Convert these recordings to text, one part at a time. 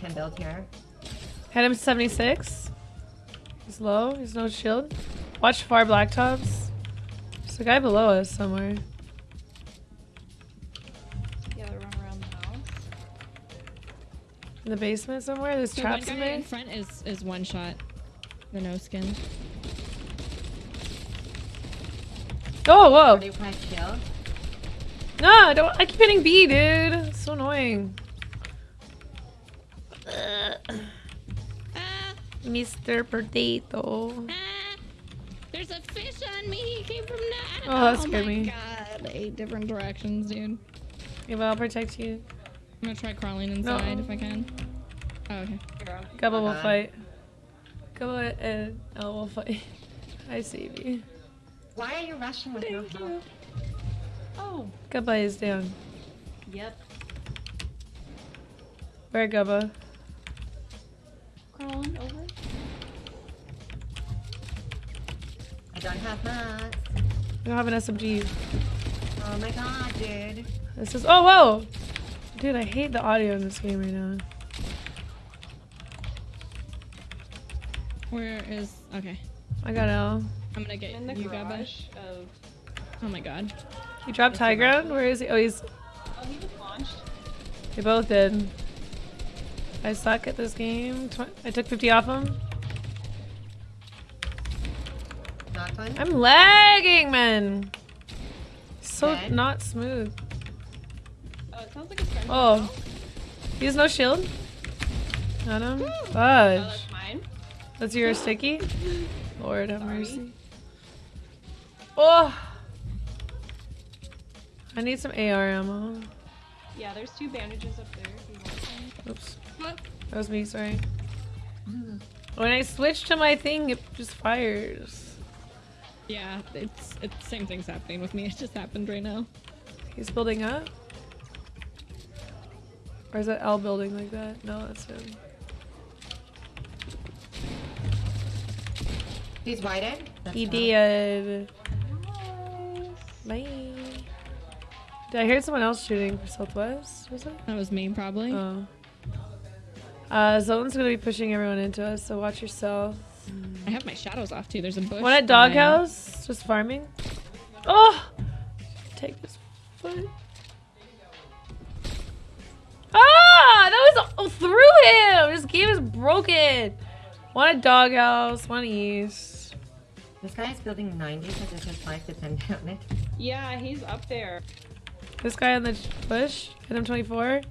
can build here. Hit him 76. He's low. He's no shield. Watch far blacktops. There's a guy below us somewhere. Yeah, they run around the house. In the basement somewhere. There's The traps one in there. in front is is one shot. The no skin. Oh, whoa. 45 kill. No, don't. I keep hitting B, dude. It's so annoying. Mr. Potato. ah, there's a fish on me. He came from that. Oh, that oh scared my me. God, eight different directions, dude. Yeah, but I'll protect you. I'm gonna try crawling inside if I can. Oh, okay. Here, Gubba will Okay. fight. Gubba and Elle will fight. I save you. Why are you rushing with no help? Oh, Gubba is down. yep. Where Gubba? Crawling over. I don't have mats. I don't have an SMG. Oh my god, dude. This is. Oh, whoa! Dude, I hate the audio in this game right now. Where is? Okay. I got Elle. I'm gonna get In you, Gabba. of. Oh my god. He dropped high ground? Where is he? Oh, he's. Oh, he was launched. They both did. I suck at this game. Tw I took 50 off him. Not one. I'm lagging, man. So Okay. not smooth. Oh, it sounds like a friend. Oh. He has no shield? Got him? Hmm. Oh, Fudge. that's mine. That's your sticky? Lord have Sorry. mercy. Oh! I need some AR ammo. Yeah, there's two bandages up there. If you want some. Oops. What? That was me, sorry. When I switch to my thing, it just fires. Yeah, it's it's same thing's happening with me. It just happened right now. He's building up? Or is that L building like that? No, that's him. He's whited. That's He did. Nice. Bye. Did I hear someone else shooting for Southwest? Was it? That was me probably. Oh. Uh, Zone's gonna be pushing everyone into us, so watch yourself. I have my shadows off too. There's a bush. One at behind- Doghouse, just farming. Oh! Take this foot. Ah! That was oh, through him! This game is broken! One at Doghouse, one east. This guy is building 90 so this is 5 to 10 damage. Yeah, he's up there. This guy on the bush, hit him 24.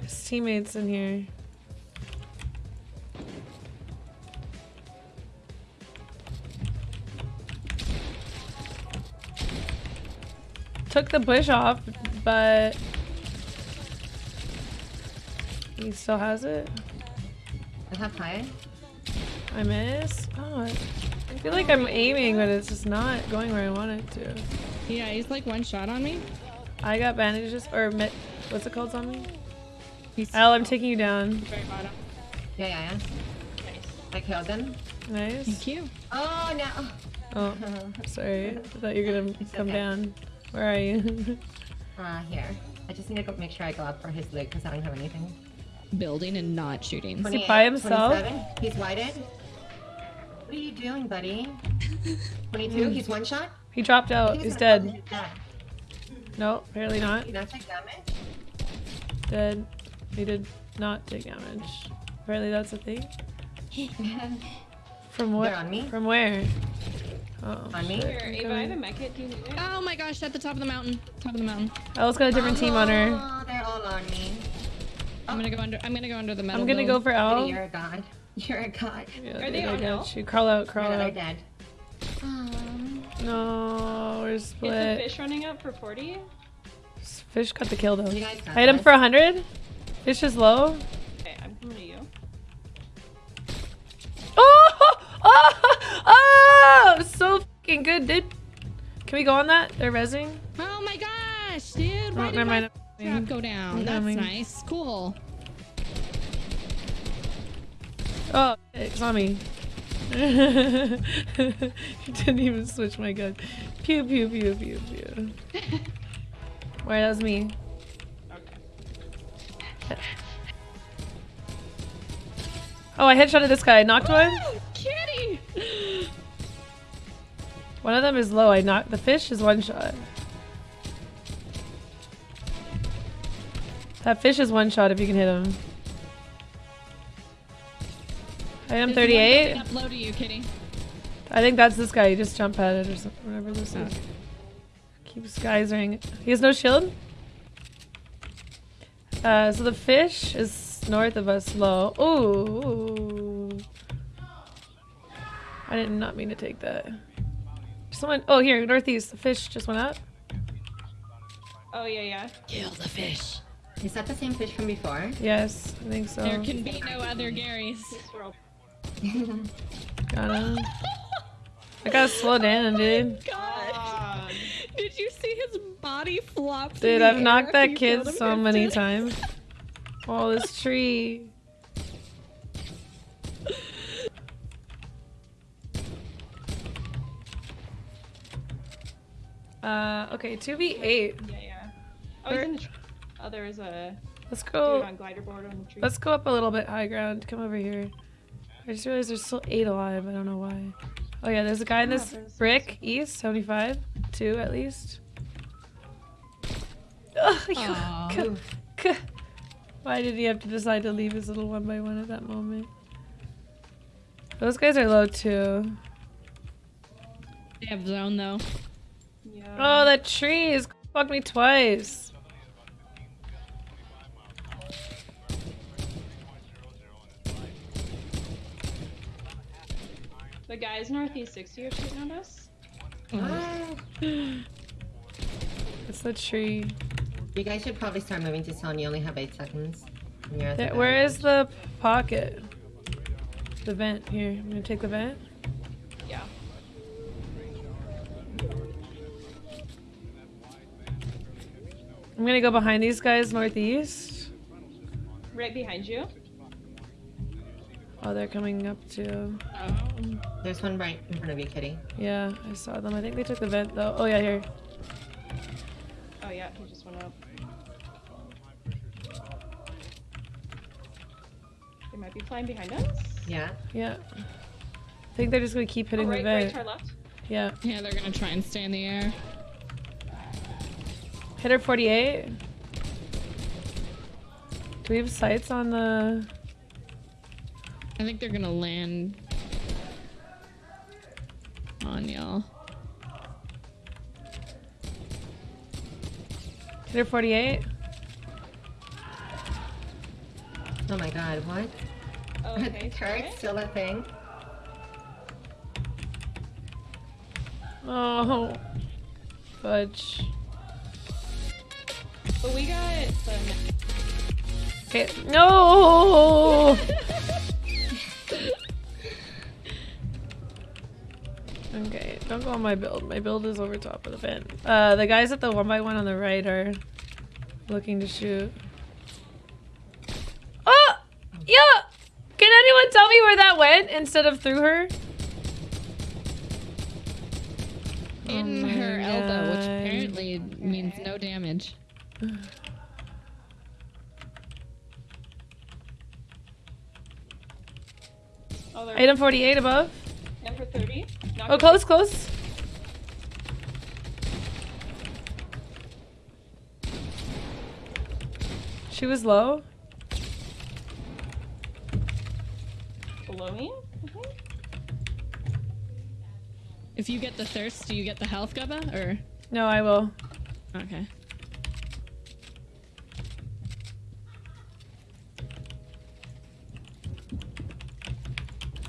His teammates in here. Took the bush off, but he still has it. I have high. I miss. Oh, I I feel like I'm aiming, but it's just not going where I want it to. Yeah, he's like one shot on me. I got bandages or mit. What's it called on me? He's Al, I'm taking you down. very bottom. Yeah, yeah, yeah. Nice. I killed him. Nice. Thank you. Oh no. Oh, sorry. I thought you were gonna It's come okay. down. Where are you? Uh, here. I just need to go make sure I go up for his loot because I don't have anything. Building and not shooting. he by himself? 27. He's whited. What are you doing, buddy? 22. He's one shot. he dropped out. He He's dead. build his dead. No, apparently not. He not take damage. Dead. He did not take damage. Apparently that's a thing. From what? They're on me. From where? Oh, On me? shit. Here, Ava, I have a coming. med kit. Do you need it? Oh my gosh, at the top of the mountain. Top of the mountain. Elle's got a different team on her. Oh, they're all on me. I'm gonna go under I'm gonna go under the metal. I'm gonna go for Buddy, Elle. you're a god. You're a god. Yeah, Are dude, they I on got Elle? you. Crawl out, crawl They're out. dead. Um, No, we're Is the split. fish running up for 40? Fish got the kill though. you guys got I hit him for 100. Fish is low. Okay, I'm coming to you. Oh! Oh! Oh! So fucking good, dude. Can we go on that? They're rezzing. Oh my gosh, dude! Oh, why Oh, never mind. trap go down? That's nice. Cool. Oh, it's on me. Didn't even switch my gun. Pew pew pew pew pew. Where that was me. Okay. Oh, I headshotted this guy. Knocked one. One of them is low. I knocked the fish is one shot. That fish is one shot if you can hit him. I am 38. Up low to you, Kitty. I think that's this guy. You just jump at it or something. Whatever this is. Keeps geysering. He has no shield. Uh, so the fish is north of us, low. Ooh. I did not mean to take that. Someone. Oh, here, northeast. The fish just went up. Oh yeah, yeah. Kill the fish. Is that the same fish from before? Yes, I think so. There can be no other Garys. Got him. I gotta slow down, dude. God. God. Did you see his body flop? Dude, I've knocked that kid so many times. Oh, this tree. Uh, okay, 2v8. Yeah, yeah. Oh, he's in the tree. Oh, there is a Let's go. on glider board on the tree. Let's go up a little bit high ground. Come over here. I just realized there's still eight alive. I don't know why. Oh yeah, there's a guy in this there's- brick east, 75. Two at least. Ugh, Aw. k- k- Why did he have to decide to leave his little one by one at that moment? Those guys are low too. They have zone though. Yeah. Oh, that tree is fucked me twice. The guys northeast 60 are shooting at us. It's the tree. You guys should probably start moving to zone. You only have eight seconds. And you're at the There, where is the pocket? The vent. Here, I'm gonna take the vent. Yeah. I'm gonna go behind these guys northeast. Right behind you. Oh, they're coming up too. Oh. There's one right in front of you, Kitty. Yeah, I saw them. I think they took the vent though. Oh yeah, here. Oh yeah, he just went up. They might be flying behind us. Yeah. Yeah. I think they're just gonna keep Oh, hitting right, the right vent. to our left. Yeah. Yeah, they're gonna try and stay in the air. Hitter 48. Do we have sights on the? I think they're gonna land on y'all. Hitter 48. Oh my god, what? Oh, okay. Turret's still a thing? Oh. Fudge. But we got the. Okay. No. okay, don't go on my build. My build is over top of the vent. Uh, the guys at the one by one on the right are looking to shoot. Oh, yeah. Can anyone tell me where that went instead of through her? In Oh her my elbow, which God. apparently means no damage. Oh, they're Item 48 above. and for 30. Knock Oh, close, close. She was low. Below me. I think. If you get the thirst, do you get the health, Gubba? Or No, I will. okay.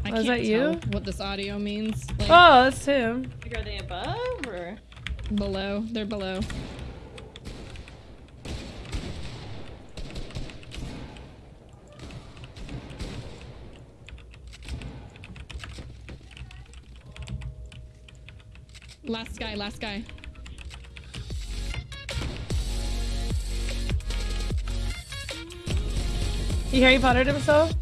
I oh, Was can't that you? what this audio means. Like, Oh, that's him. Like, are they above or? below. They're below. Last guy, last guy. He Harry Pottered himself?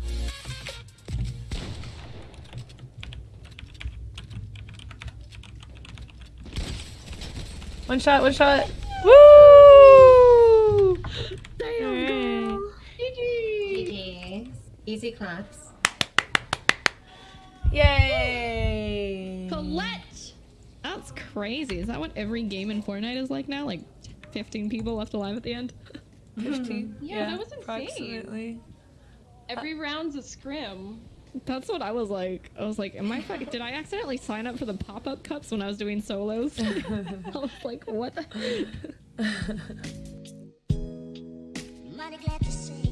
One shot, one shot. Woo! Alright. GG's. Easy claps. Yay! Colette! That's crazy. Is that what every game in Fortnite is like now? Like 15 people left alive at the end? 15. Yeah, that was insane. Approximately. Every round's a scrim. That's what I was like. I was like, am I fucking, did I accidentally sign up for the pop up cups when I was doing solos? I was like, what the?